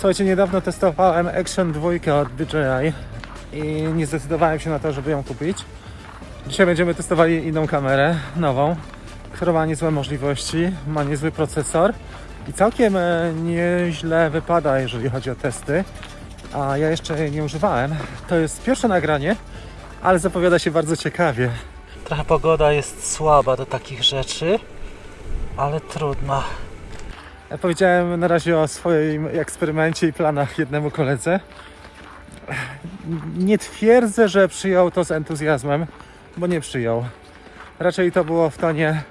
Słuchajcie, niedawno testowałem Action 2 od DJI i nie zdecydowałem się na to, żeby ją kupić. Dzisiaj będziemy testowali inną kamerę, nową, która ma niezłe możliwości, ma niezły procesor i całkiem e, nieźle wypada, jeżeli chodzi o testy. A ja jeszcze jej nie używałem. To jest pierwsze nagranie, ale zapowiada się bardzo ciekawie. Trochę pogoda jest słaba do takich rzeczy, ale trudno. Powiedziałem na razie o swoim eksperymencie i planach jednemu koledze. Nie twierdzę, że przyjął to z entuzjazmem, bo nie przyjął. Raczej to było w tonie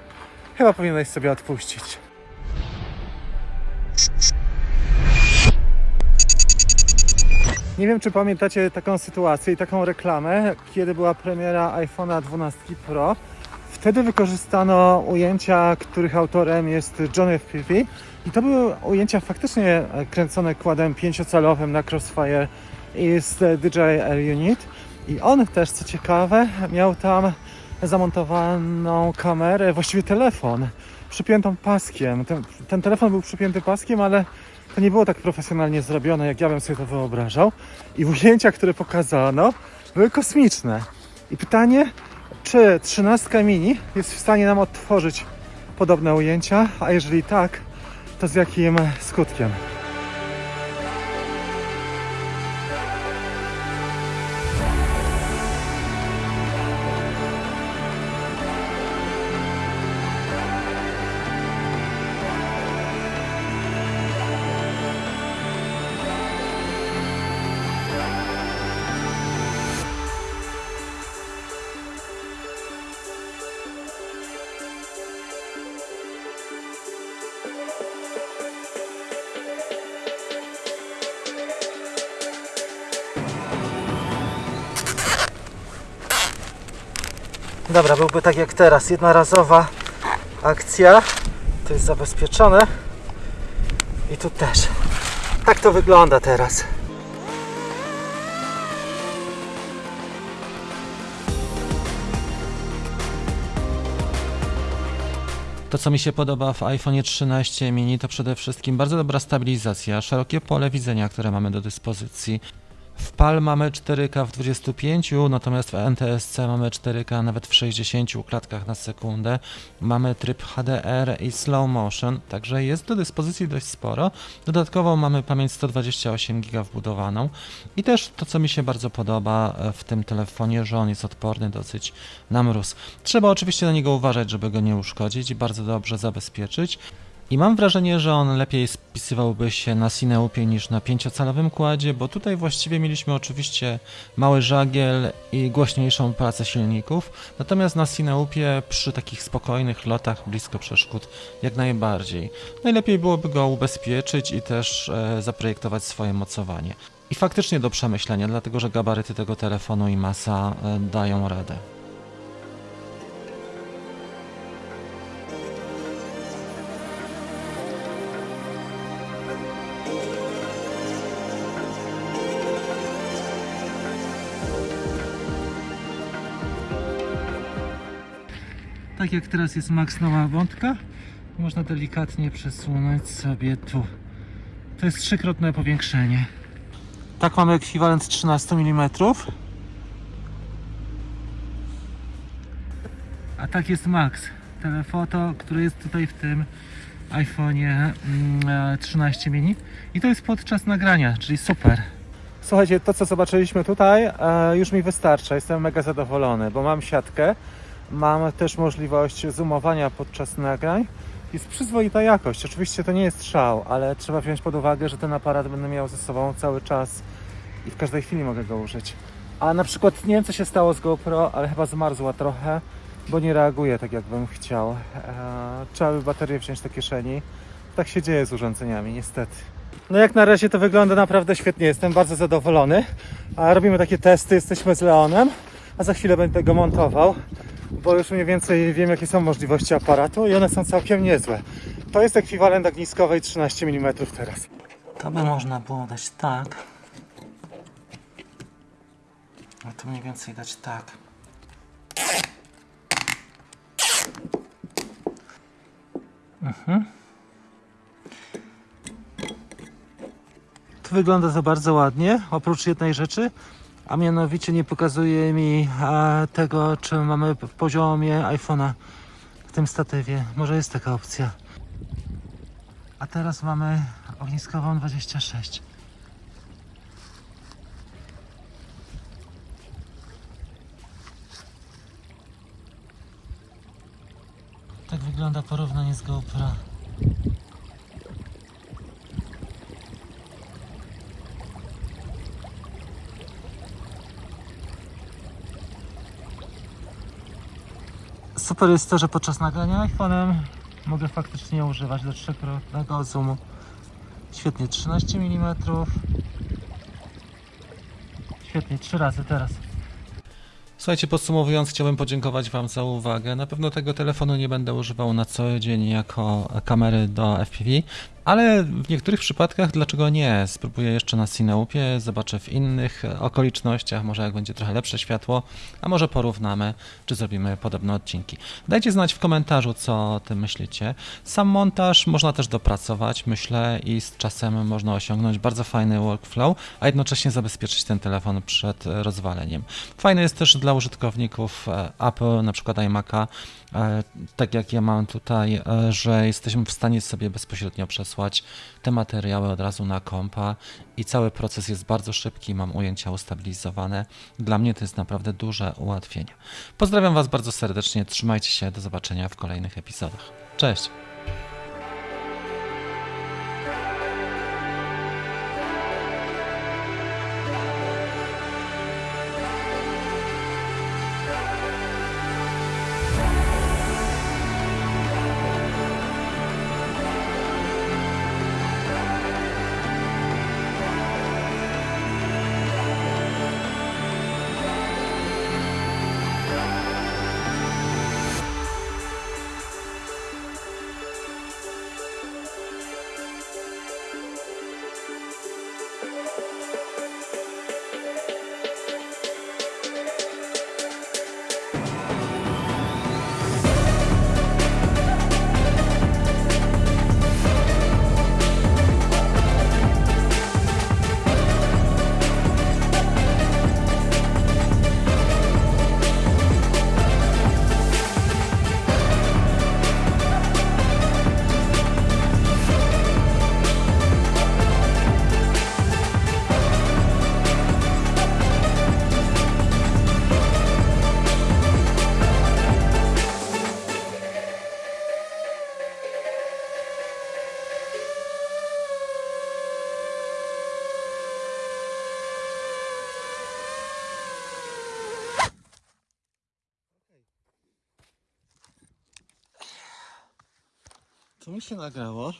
chyba powinieneś sobie odpuścić. Nie wiem, czy pamiętacie taką sytuację i taką reklamę, kiedy była premiera iPhone'a 12 Pro. Wtedy wykorzystano ujęcia, których autorem jest John F. Peavy i to były ujęcia faktycznie kręcone kładem pięciocalowym na Crossfire i z DJI Air Unit. I on też, co ciekawe, miał tam zamontowaną kamerę, właściwie telefon, przypiętą paskiem. Ten, ten telefon był przypięty paskiem, ale to nie było tak profesjonalnie zrobione, jak ja bym sobie to wyobrażał. I ujęcia, które pokazano, były kosmiczne. I pytanie, czy 13 mini jest w stanie nam odtworzyć podobne ujęcia, a jeżeli tak, to z jakim skutkiem? Dobra, byłby tak jak teraz, jednorazowa akcja. To jest zabezpieczone. I tu też. Tak to wygląda teraz. To, co mi się podoba w iPhone 13 mini, to przede wszystkim bardzo dobra stabilizacja, szerokie pole widzenia, które mamy do dyspozycji. W PAL mamy 4K w 25, natomiast w NTSC mamy 4K nawet w 60 klatkach na sekundę. Mamy tryb HDR i slow motion, także jest do dyspozycji dość sporo. Dodatkowo mamy pamięć 128 GB wbudowaną i też to, co mi się bardzo podoba e, w tym telefonie, że on jest odporny dosyć na mróz. Trzeba oczywiście na niego uważać, żeby go nie uszkodzić i bardzo dobrze zabezpieczyć. I mam wrażenie, że on lepiej spisywałby się na Cineupie niż na pięciocalowym kładzie, bo tutaj właściwie mieliśmy oczywiście mały żagiel i głośniejszą pracę silników, natomiast na Cineupie przy takich spokojnych lotach blisko przeszkód jak najbardziej. Najlepiej byłoby go ubezpieczyć i też e, zaprojektować swoje mocowanie. I faktycznie do przemyślenia, dlatego że gabaryty tego telefonu i masa e, dają radę. Tak jak teraz jest maksymalna wątka, można delikatnie przesunąć sobie tu. To jest trzykrotne powiększenie. Tak mamy ekwiwalent 13 mm. A tak jest max. Telefoto, który jest tutaj w tym iPhone'ie mm, 13 mini. I to jest podczas nagrania, czyli super. Słuchajcie, to co zobaczyliśmy tutaj e, już mi wystarcza. Jestem mega zadowolony, bo mam siatkę. Mam też możliwość zoomowania podczas nagrań. Jest przyzwoita jakość. Oczywiście to nie jest szał, ale trzeba wziąć pod uwagę, że ten aparat będę miał ze sobą cały czas i w każdej chwili mogę go użyć. A na przykład nie wiem co się stało z GoPro, ale chyba zmarzła trochę, bo nie reaguje tak jakbym chciał. Eee, trzeba by baterię wziąć do kieszeni. Tak się dzieje z urządzeniami, niestety. No jak na razie to wygląda naprawdę świetnie, jestem bardzo zadowolony. A robimy takie testy, jesteśmy z Leonem, a za chwilę będę go montował bo już mniej więcej wiem, jakie są możliwości aparatu i one są całkiem niezłe. To jest ekwiwalent ogniskowej 13 mm teraz. To by można było dać tak. A tu mniej więcej dać tak. Mhm. Tu wygląda to bardzo ładnie, oprócz jednej rzeczy, a mianowicie nie pokazuje mi tego, czy mamy w poziomie iPhone'a w tym statywie. Może jest taka opcja. A teraz mamy ogniskową 26. Tak wygląda porównanie z GoPro. Super jest to, że podczas nagrania iPhone'em mogę faktycznie używać do trzykrotnego zoomu. Świetnie, 13 mm. Świetnie, trzy razy teraz. Słuchajcie, podsumowując, chciałbym podziękować Wam za uwagę. Na pewno tego telefonu nie będę używał na co dzień jako kamery do FPV, ale w niektórych przypadkach dlaczego nie? Spróbuję jeszcze na Cineupie, zobaczę w innych okolicznościach, może jak będzie trochę lepsze światło, a może porównamy, czy zrobimy podobne odcinki. Dajcie znać w komentarzu, co o tym myślicie. Sam montaż można też dopracować, myślę, i z czasem można osiągnąć bardzo fajny workflow, a jednocześnie zabezpieczyć ten telefon przed rozwaleniem. Fajne jest też dla użytkowników e, Apple, na przykład iMac'a, e, tak jak ja mam tutaj, e, że jesteśmy w stanie sobie bezpośrednio przesłać te materiały od razu na kompa i cały proces jest bardzo szybki, mam ujęcia ustabilizowane. Dla mnie to jest naprawdę duże ułatwienie. Pozdrawiam Was bardzo serdecznie, trzymajcie się, do zobaczenia w kolejnych epizodach. Cześć! To mi się nagrało.